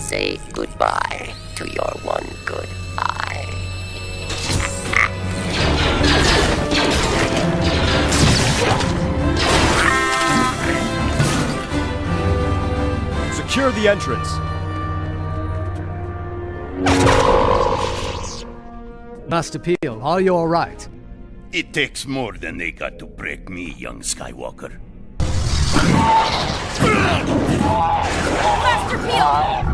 say goodbye to your one good eye. Secure the entrance. Master Piell, are you alright? It takes more than they got to break me, young Skywalker. Master Piell.